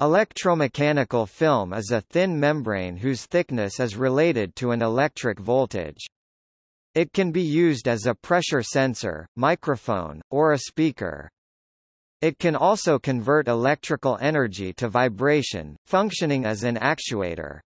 Electromechanical film is a thin membrane whose thickness is related to an electric voltage. It can be used as a pressure sensor, microphone, or a speaker. It can also convert electrical energy to vibration, functioning as an actuator.